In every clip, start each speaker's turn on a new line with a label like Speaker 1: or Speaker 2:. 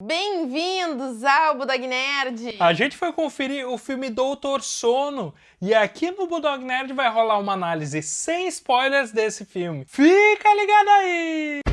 Speaker 1: Bem-vindos ao Budog Nerd!
Speaker 2: A gente foi conferir o filme Doutor Sono e aqui no Budog Nerd vai rolar uma análise sem spoilers desse filme. Fica ligado aí!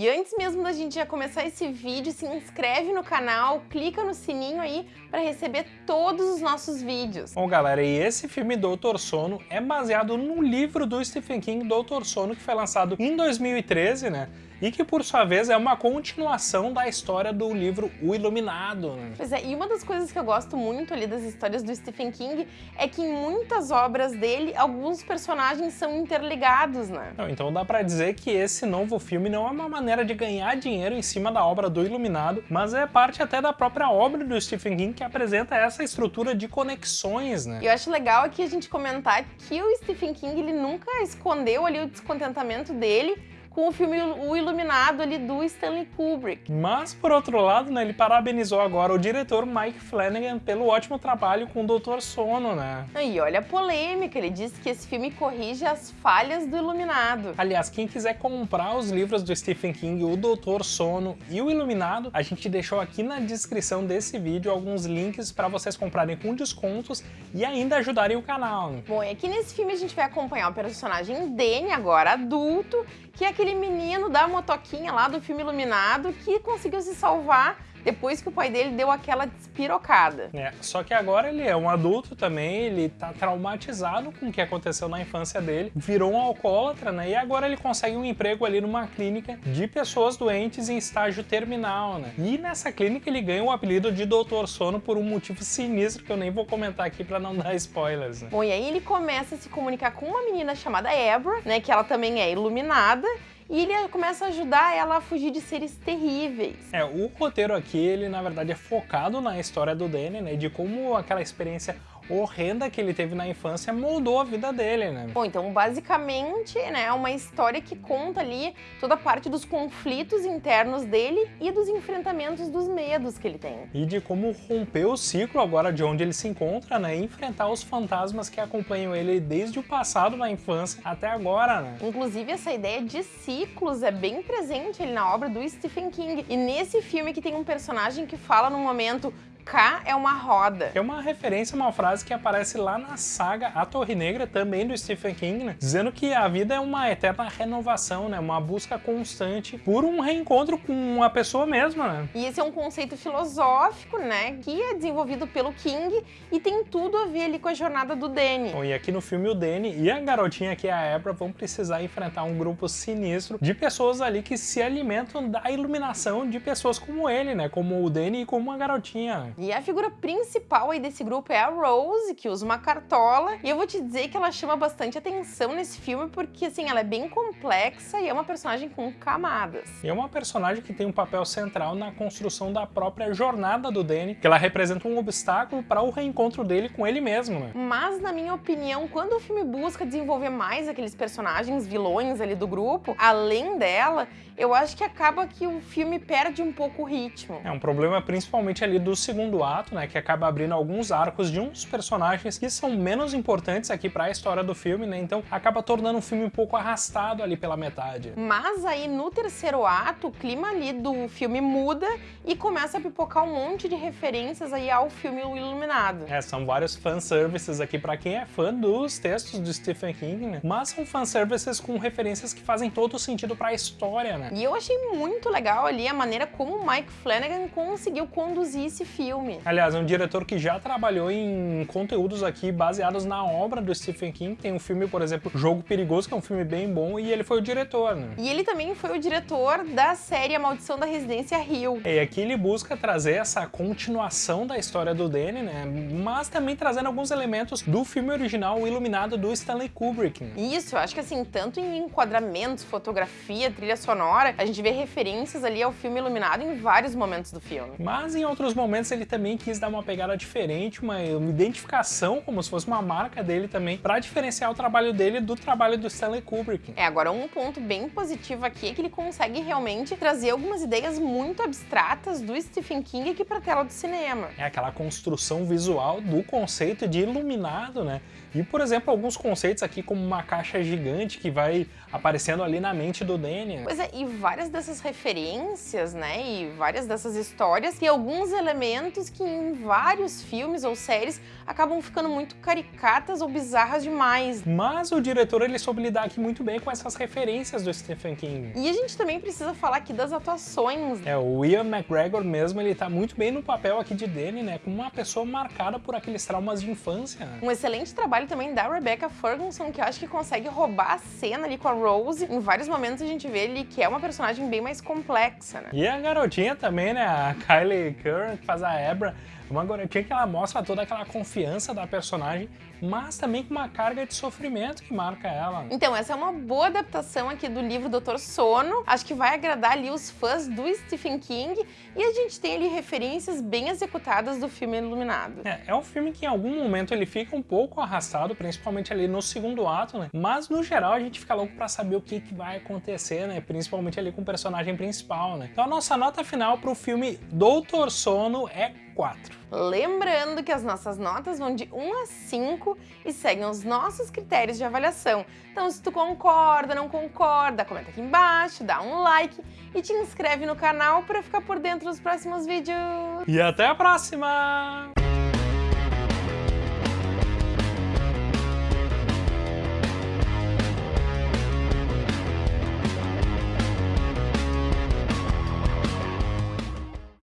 Speaker 1: E antes mesmo da gente já começar esse vídeo, se inscreve no canal, clica no sininho aí para receber todos os nossos vídeos.
Speaker 2: Bom galera, e esse filme Doutor Sono é baseado no livro do Stephen King, Doutor Sono, que foi lançado em 2013, né? E que por sua vez é uma continuação da história do livro O Iluminado.
Speaker 1: Pois é, e uma das coisas que eu gosto muito ali das histórias do Stephen King é que em muitas obras dele, alguns personagens são interligados, né?
Speaker 2: então dá pra dizer que esse novo filme não é uma maneira de ganhar dinheiro em cima da obra do Iluminado, mas é parte até da própria obra do Stephen King que apresenta essa estrutura de conexões, né?
Speaker 1: E eu acho legal aqui a gente comentar que o Stephen King ele nunca escondeu ali o descontentamento dele com o filme O Iluminado ali do Stanley Kubrick.
Speaker 2: Mas, por outro lado, né, ele parabenizou agora o diretor Mike Flanagan pelo ótimo trabalho com o Doutor Sono, né?
Speaker 1: E olha a polêmica, ele disse que esse filme corrige as falhas do Iluminado.
Speaker 2: Aliás, quem quiser comprar os livros do Stephen King, o Doutor Sono e o Iluminado, a gente deixou aqui na descrição desse vídeo alguns links para vocês comprarem com descontos e ainda ajudarem o canal.
Speaker 1: Bom, e aqui nesse filme a gente vai acompanhar o personagem Danny, agora adulto, que é aquele menino da motoquinha lá do filme Iluminado que conseguiu se salvar depois que o pai dele deu aquela despirocada.
Speaker 2: É, só que agora ele é um adulto também, ele tá traumatizado com o que aconteceu na infância dele, virou um alcoólatra, né? E agora ele consegue um emprego ali numa clínica de pessoas doentes em estágio terminal, né? E nessa clínica ele ganha o apelido de Doutor Sono por um motivo sinistro que eu nem vou comentar aqui para não dar spoilers, né?
Speaker 1: Bom, e aí ele começa a se comunicar com uma menina chamada Ebra, né? Que ela também é iluminada e ele começa a ajudar ela a fugir de seres terríveis.
Speaker 2: É, o roteiro aqui, ele na verdade é focado na história do Danny, né, de como aquela experiência horrenda que ele teve na infância moldou a vida dele, né?
Speaker 1: Bom, então basicamente, né, é uma história que conta ali toda a parte dos conflitos internos dele e dos enfrentamentos dos medos que ele tem.
Speaker 2: E de como romper o ciclo agora de onde ele se encontra, né, e enfrentar os fantasmas que acompanham ele desde o passado na infância até agora, né?
Speaker 1: Inclusive essa ideia de ciclos é bem presente ali na obra do Stephen King. E nesse filme que tem um personagem que fala no momento K é uma roda.
Speaker 2: É uma referência a uma frase que aparece lá na saga A Torre Negra, também do Stephen King, né? dizendo que a vida é uma eterna renovação, né? uma busca constante por um reencontro com a pessoa mesma. Né?
Speaker 1: E esse é um conceito filosófico, né, que é desenvolvido pelo King e tem tudo a ver ali com a jornada do Danny.
Speaker 2: Bom, e aqui no filme o Danny e a garotinha que é a Ebra vão precisar enfrentar um grupo sinistro de pessoas ali que se alimentam da iluminação de pessoas como ele, né, como o Danny e como a garotinha.
Speaker 1: E a figura principal aí desse grupo é a Rose, que usa uma cartola. E eu vou te dizer que ela chama bastante atenção nesse filme, porque assim, ela é bem complexa e é uma personagem com camadas.
Speaker 2: E é uma personagem que tem um papel central na construção da própria jornada do Danny, que ela representa um obstáculo para o reencontro dele com ele mesmo, né?
Speaker 1: Mas, na minha opinião, quando o filme busca desenvolver mais aqueles personagens vilões ali do grupo, além dela, eu acho que acaba que o filme perde um pouco o ritmo.
Speaker 2: É um problema principalmente ali do segundo ato, né, que acaba abrindo alguns arcos de uns personagens que são menos importantes aqui para a história do filme, né, então acaba tornando o filme um pouco arrastado ali pela metade.
Speaker 1: Mas aí no terceiro ato, o clima ali do filme muda e começa a pipocar um monte de referências aí ao filme O Iluminado.
Speaker 2: É, são vários fanservices aqui para quem é fã dos textos do Stephen King, né, mas são fanservices com referências que fazem todo sentido para a história, né.
Speaker 1: E eu achei muito legal ali a maneira como o Mike Flanagan conseguiu conduzir esse filme.
Speaker 2: Aliás, é um diretor que já trabalhou em conteúdos aqui baseados na obra do Stephen King. Tem um filme, por exemplo, Jogo Perigoso, que é um filme bem bom, e ele foi o diretor, né?
Speaker 1: E ele também foi o diretor da série A Maldição da Residência Hill.
Speaker 2: E aqui ele busca trazer essa continuação da história do Danny, né? Mas também trazendo alguns elementos do filme original, Iluminado, do Stanley Kubrick. Né?
Speaker 1: Isso, eu acho que assim, tanto em enquadramentos, fotografia, trilha sonora, a gente vê referências ali ao filme Iluminado em vários momentos do filme.
Speaker 2: Mas em outros momentos ele também quis dar uma pegada diferente, uma, uma identificação, como se fosse uma marca dele também, para diferenciar o trabalho dele do trabalho do Stanley Kubrick.
Speaker 1: É, agora um ponto bem positivo aqui é que ele consegue realmente trazer algumas ideias muito abstratas do Stephen King aqui para tela do cinema.
Speaker 2: É aquela construção visual do conceito de iluminado, né? E, por exemplo, alguns conceitos aqui como uma caixa gigante que vai aparecendo ali na mente do Danny.
Speaker 1: Pois é, e várias dessas referências, né, e várias dessas histórias, tem alguns elementos que em vários filmes ou séries acabam ficando muito caricatas ou bizarras demais.
Speaker 2: Mas o diretor, ele soube lidar aqui muito bem com essas referências do Stephen King.
Speaker 1: E a gente também precisa falar aqui das atuações.
Speaker 2: É, o Ian McGregor mesmo, ele tá muito bem no papel aqui de Danny, né, como uma pessoa marcada por aqueles traumas de infância.
Speaker 1: Um excelente trabalho também da Rebecca Ferguson, que eu acho que consegue roubar a cena ali com a Rose. Em vários momentos a gente vê ele que é uma personagem bem mais complexa, né?
Speaker 2: E a garotinha também, né? A Kylie Curran, que faz a Ebra, uma garotinha que ela mostra toda aquela confiança da personagem, mas também com uma carga de sofrimento que marca ela.
Speaker 1: Então, essa é uma boa adaptação aqui do livro Doutor Sono. Acho que vai agradar ali os fãs do Stephen King e a gente tem ali referências bem executadas do filme Iluminado.
Speaker 2: É, é um filme que em algum momento ele fica um pouco arrastado, principalmente ali no segundo ato, né? Mas no geral a gente fica louco pra saber o que, que vai acontecer, né? Principalmente ali com o personagem principal, né? Então a nossa nota final pro filme Doutor Sono é 4.
Speaker 1: Lembrando que as nossas notas vão de 1 a 5 e seguem os nossos critérios de avaliação. Então se tu concorda, não concorda, comenta aqui embaixo, dá um like e te inscreve no canal para ficar por dentro dos próximos vídeos.
Speaker 2: E até a próxima!